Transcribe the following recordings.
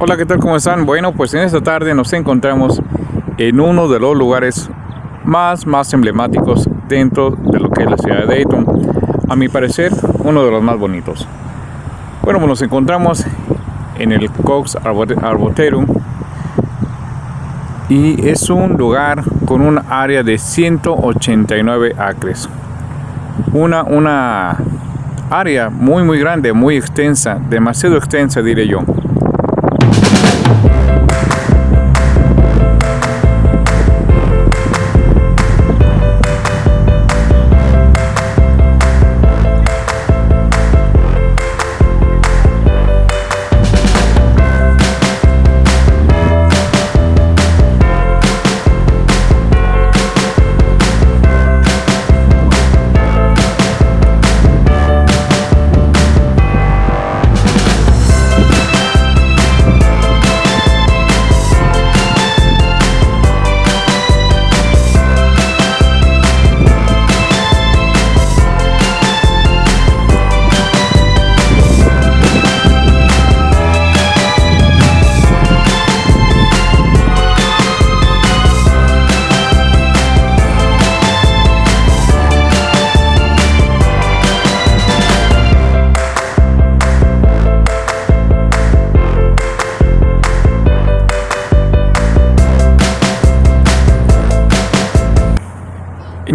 Hola, ¿qué tal? ¿Cómo están? Bueno, pues en esta tarde nos encontramos en uno de los lugares más, más emblemáticos dentro de lo que es la ciudad de Dayton. A mi parecer, uno de los más bonitos. Bueno, pues nos encontramos en el Cox Arboretum y es un lugar con un área de 189 acres. Una, una área muy muy grande, muy extensa, demasiado extensa diré yo.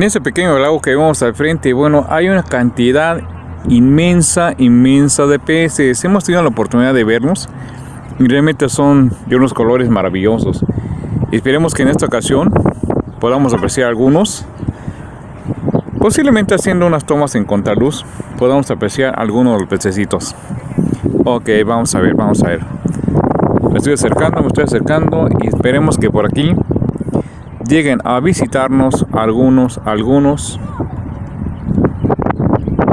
En ese pequeño lago que vemos al frente, bueno, hay una cantidad inmensa, inmensa de peces. Hemos tenido la oportunidad de verlos y realmente son de unos colores maravillosos. Esperemos que en esta ocasión podamos apreciar algunos. Posiblemente haciendo unas tomas en contraluz podamos apreciar algunos de los pececitos. Ok, vamos a ver, vamos a ver. Me estoy acercando, me estoy acercando y esperemos que por aquí lleguen a visitarnos algunos, algunos.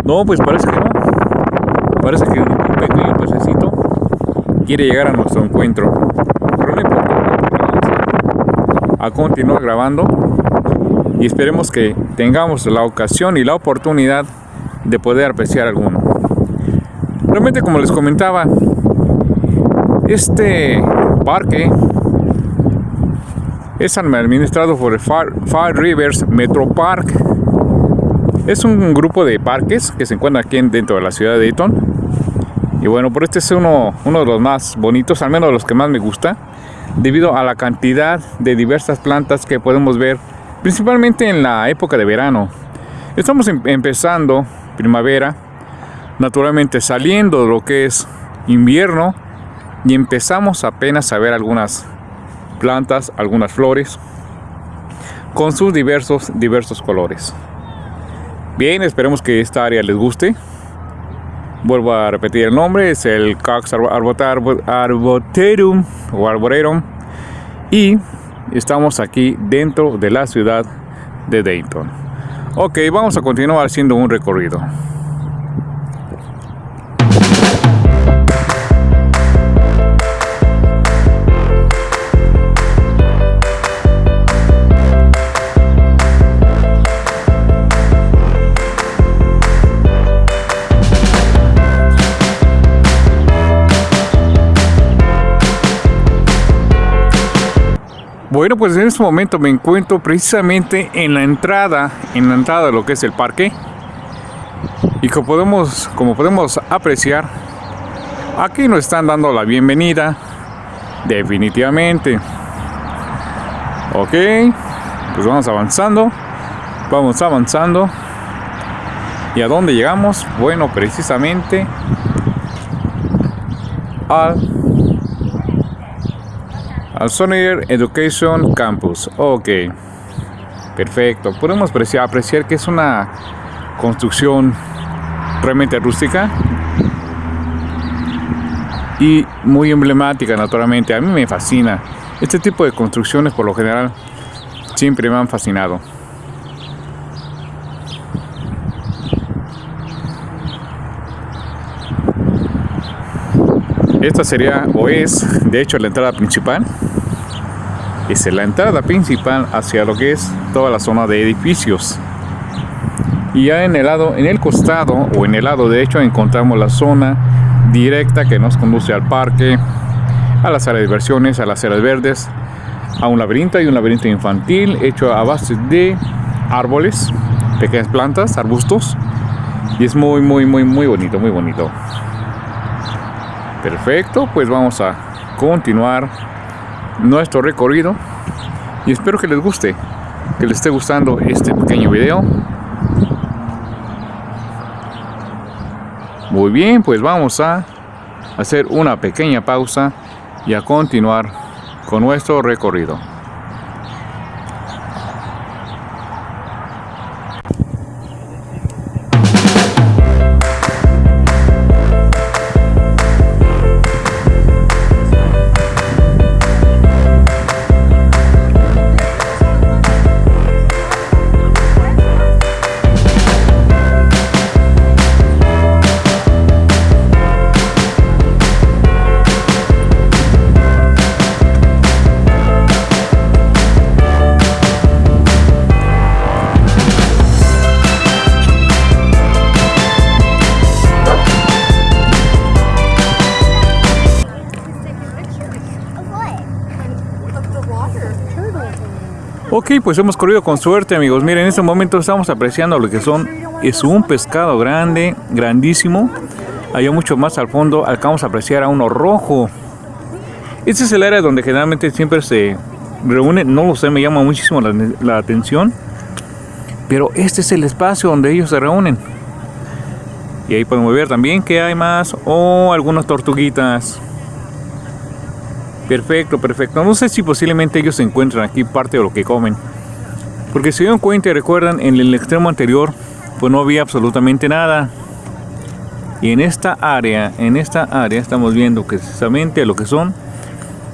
No, pues parece que no. Parece que un pequeño pececito quiere llegar a nuestro encuentro. Pero no importa, a continuar grabando y esperemos que tengamos la ocasión y la oportunidad de poder apreciar alguno. Realmente como les comentaba, este parque es administrado por el Far, Rivers Metro Park. Es un grupo de parques que se encuentra aquí dentro de la ciudad de Dayton. Y bueno, por este es uno, uno de los más bonitos, al menos de los que más me gusta, debido a la cantidad de diversas plantas que podemos ver, principalmente en la época de verano. Estamos em, empezando primavera, naturalmente saliendo de lo que es invierno y empezamos apenas a ver algunas plantas, algunas flores, con sus diversos, diversos colores. Bien, esperemos que esta área les guste. Vuelvo a repetir el nombre, es el Cox Arboretum o Arboretum. Y estamos aquí dentro de la ciudad de Dayton. Ok, vamos a continuar haciendo un recorrido. Bueno, pues en este momento me encuentro precisamente en la entrada, en la entrada de lo que es el parque. Y como podemos, como podemos apreciar, aquí nos están dando la bienvenida, definitivamente. Ok, pues vamos avanzando, vamos avanzando. ¿Y a dónde llegamos? Bueno, precisamente al al Sonier Education Campus. Ok, perfecto. Podemos apreciar, apreciar que es una construcción realmente rústica y muy emblemática naturalmente. A mí me fascina. Este tipo de construcciones por lo general siempre me han fascinado. Esta sería o es de hecho la entrada principal. Es la entrada principal hacia lo que es toda la zona de edificios. Y ya en el lado, en el costado o en el lado derecho encontramos la zona directa que nos conduce al parque. a la sala de diversiones, a las áreas verdes, a un laberinto y un laberinto infantil hecho a base de árboles, pequeñas plantas, arbustos. Y es muy, muy, muy, muy bonito, muy bonito. Perfecto, pues vamos a continuar nuestro recorrido. Y espero que les guste, que les esté gustando este pequeño video. Muy bien, pues vamos a hacer una pequeña pausa y a continuar con nuestro recorrido. Ok, pues hemos corrido con suerte amigos. Miren, en este momento estamos apreciando lo que son. Es un pescado grande, grandísimo. Hay mucho más al fondo. Acabamos de apreciar a uno rojo. Este es el área donde generalmente siempre se reúnen. No lo sé, me llama muchísimo la, la atención. Pero este es el espacio donde ellos se reúnen. Y ahí podemos ver también que hay más. O oh, algunas tortuguitas. Perfecto, perfecto. No sé si posiblemente ellos encuentran aquí parte de lo que comen. Porque si dieron cuenta y recuerdan, en el extremo anterior, pues no había absolutamente nada. Y en esta área, en esta área estamos viendo precisamente lo que son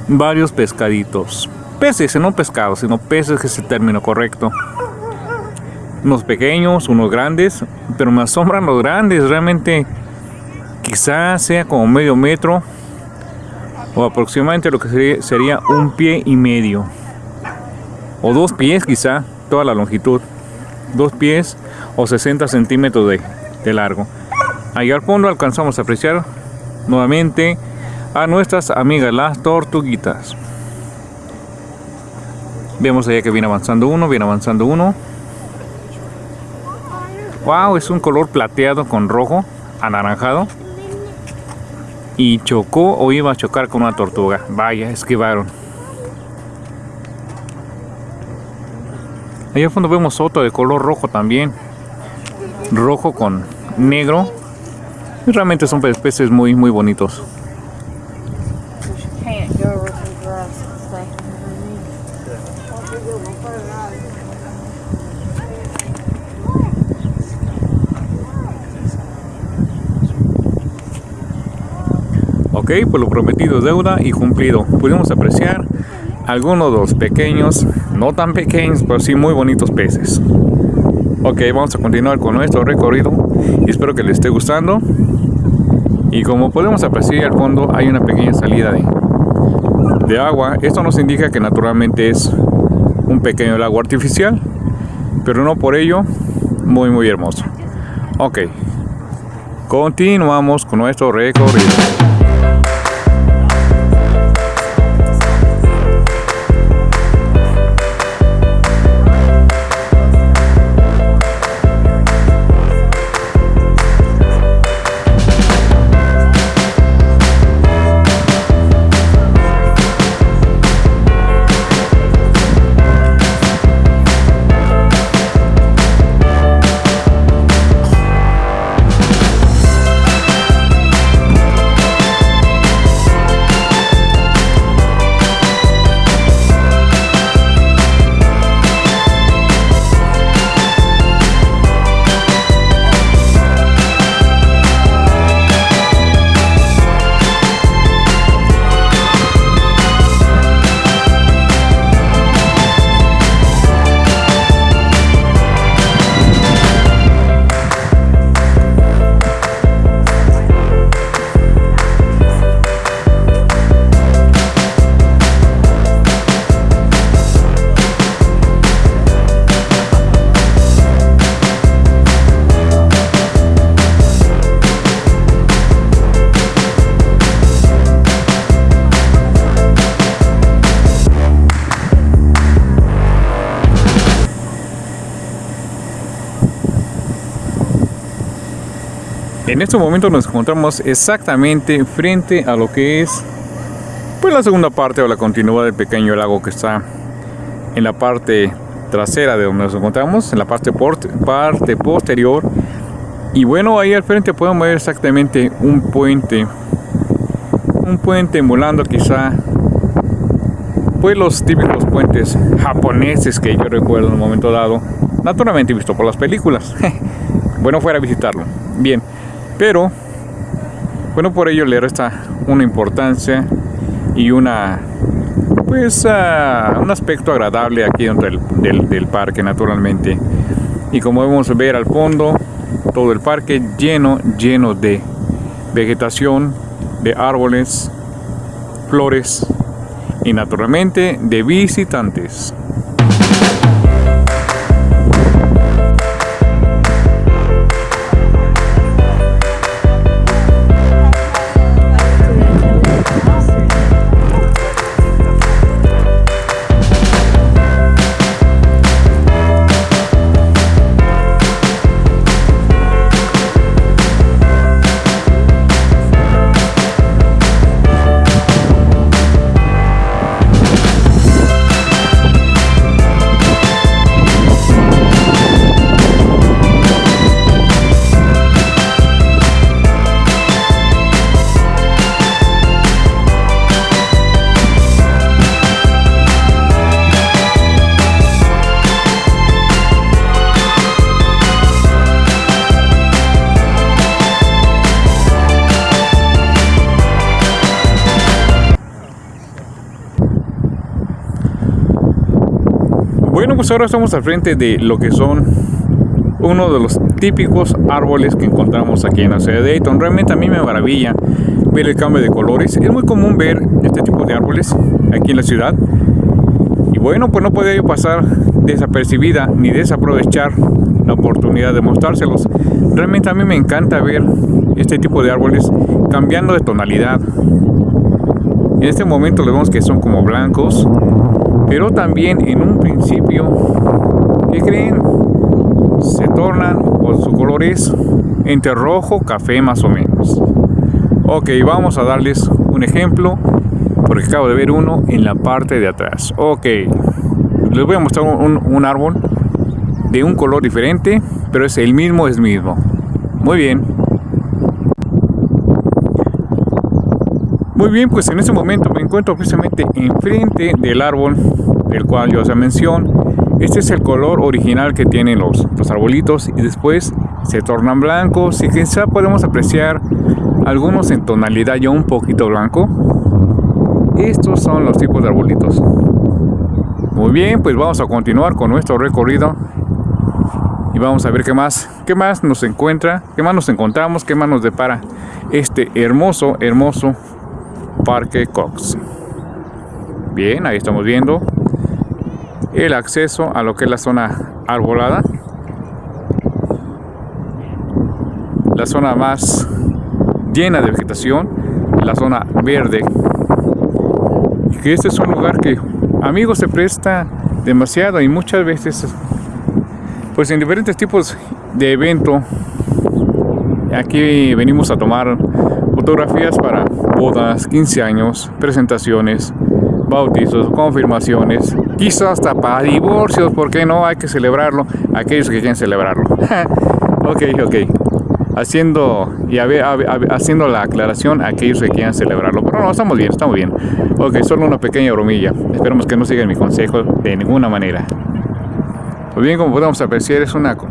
varios pescaditos. Peces, no pescados, sino peces que es el término correcto. Unos pequeños, unos grandes, pero me asombran los grandes. Realmente quizás sea como medio metro o aproximadamente lo que sería, un pie y medio. O dos pies quizá toda la longitud. Dos pies o 60 centímetros de, largo. Ahí al fondo alcanzamos a apreciar nuevamente a nuestras amigas las tortuguitas. Vemos allá que viene avanzando uno viene avanzando uno. Wow es un color plateado con rojo anaranjado y chocó o iba a chocar con una tortuga. Vaya, esquivaron. Allá al fondo vemos otro de color rojo también. Rojo con negro. Y realmente son peces muy, muy bonitos. Ok, pues lo prometido deuda y cumplido. Pudimos apreciar algunos de los pequeños, no tan pequeños, pero sí muy bonitos peces. Ok, vamos a continuar con nuestro recorrido espero que les esté gustando. Y como podemos apreciar al fondo hay una pequeña salida de agua. Esto nos indica que naturalmente es un pequeño lago artificial, pero no por ello muy muy hermoso. Ok, continuamos con nuestro recorrido. En este momento nos encontramos exactamente frente a lo que es pues la segunda parte o la continuidad del pequeño lago que está en la parte trasera de donde nos encontramos, en la parte, parte posterior. Y bueno, ahí al frente podemos ver exactamente un puente, un puente emulando quizá pues los típicos puentes japoneses que yo recuerdo en un momento dado, naturalmente visto por las películas. bueno, fuera a visitarlo. Bien, pero bueno, por ello le resta una importancia y una pues uh, un aspecto agradable aquí dentro del, del, parque naturalmente. Y como vemos ver al fondo todo el parque lleno lleno de vegetación de árboles flores y naturalmente de visitantes ahora estamos al frente de lo que son uno de los típicos árboles que encontramos aquí en la ciudad de Dayton. Realmente a mí me maravilla ver el cambio de colores. Es muy común ver este tipo de árboles aquí en la ciudad. Y bueno, pues no podía yo pasar desapercibida ni desaprovechar la oportunidad de mostrárselos. Realmente a mí me encanta ver este tipo de árboles cambiando de tonalidad. En este momento le vemos que son como blancos, pero también en un principio, ¿qué creen? Se tornan, o su color es entre rojo, café más o menos. Ok, vamos a darles un ejemplo, porque acabo de ver uno en la parte de atrás. Ok, les voy a mostrar un, un árbol de un color diferente, pero es el mismo, es mismo. Muy bien. Muy bien, pues en este momento me encuentro precisamente enfrente del árbol del cual yo hacía mención. Este es el color original que tienen los, los arbolitos y después se tornan blancos y quizá podemos apreciar algunos en tonalidad ya un poquito blanco. Estos son los tipos de arbolitos. Muy bien, pues vamos a continuar con nuestro recorrido y vamos a ver qué más, qué más nos encuentra, qué más nos encontramos, qué más nos depara este hermoso, hermoso Parque Cox. Bien, ahí estamos viendo el acceso a lo que es la zona arbolada. La zona más llena de vegetación, la zona verde. Que este es un lugar que, amigos, se presta demasiado y muchas veces, pues en diferentes tipos de evento, aquí venimos a tomar fotografías para bodas, 15 años, presentaciones, bautizos, confirmaciones, quizás hasta para divorcios, porque no hay que celebrarlo, aquellos que quieren celebrarlo. ok, ok. Haciendo, y haciendo la aclaración a aquellos que quieran celebrarlo. Pero no, estamos bien, estamos bien. Ok, solo una pequeña bromilla. Esperemos que no sigan mi consejo de ninguna manera. Pues bien, como podemos apreciar, es un arco.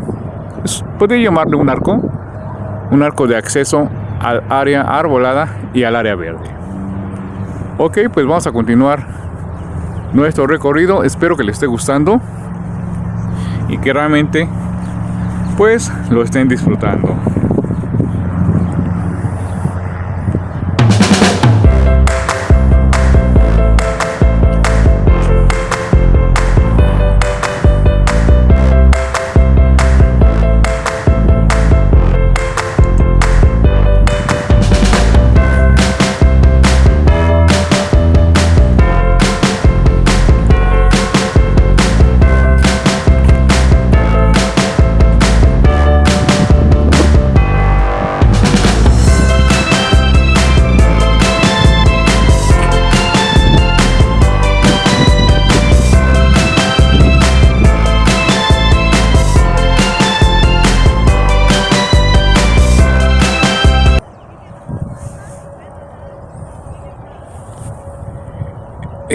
¿Podría llamarle un arco? Un arco de acceso al área arbolada y al área verde. Ok, pues vamos a continuar nuestro recorrido. Espero que les esté gustando y que realmente pues lo estén disfrutando.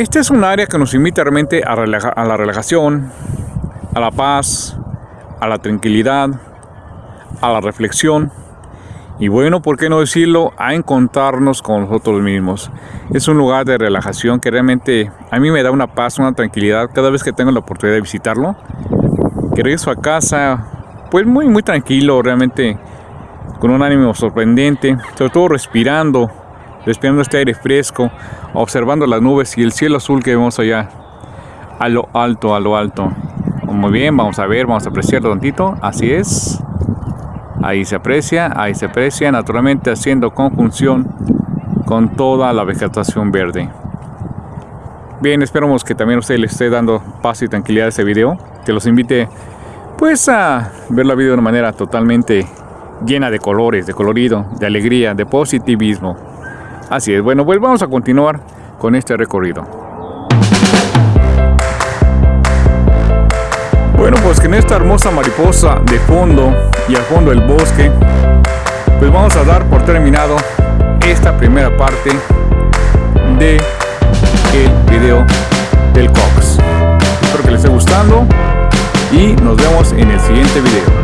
Este es un área que nos invita realmente a, la relajación, a la paz, a la tranquilidad, a la reflexión y bueno, ¿por qué no decirlo? A encontrarnos con nosotros mismos. Es un lugar de relajación que realmente a mí me da una paz, una tranquilidad cada vez que tengo la oportunidad de visitarlo. Que regreso a casa, pues muy, muy tranquilo, realmente con un ánimo sorprendente, sobre todo respirando, respirando este aire fresco, observando las nubes y el cielo azul que vemos allá a lo alto, a lo alto. Muy bien, vamos a ver, vamos a apreciarlo tantito. Así es. Ahí se aprecia, ahí se aprecia, naturalmente haciendo conjunción con toda la vegetación verde. Bien, esperamos que también usted le esté dando paz y tranquilidad a este video. Que los invite pues a ver la vida de una manera totalmente llena de colores, de colorido, de alegría, de positivismo. Así es, bueno, pues vamos a continuar con este recorrido. Bueno, pues que en esta hermosa mariposa de fondo y al fondo el bosque, pues vamos a dar por terminado esta primera parte de el video del Cox. Espero que les esté gustando y nos vemos en el siguiente video.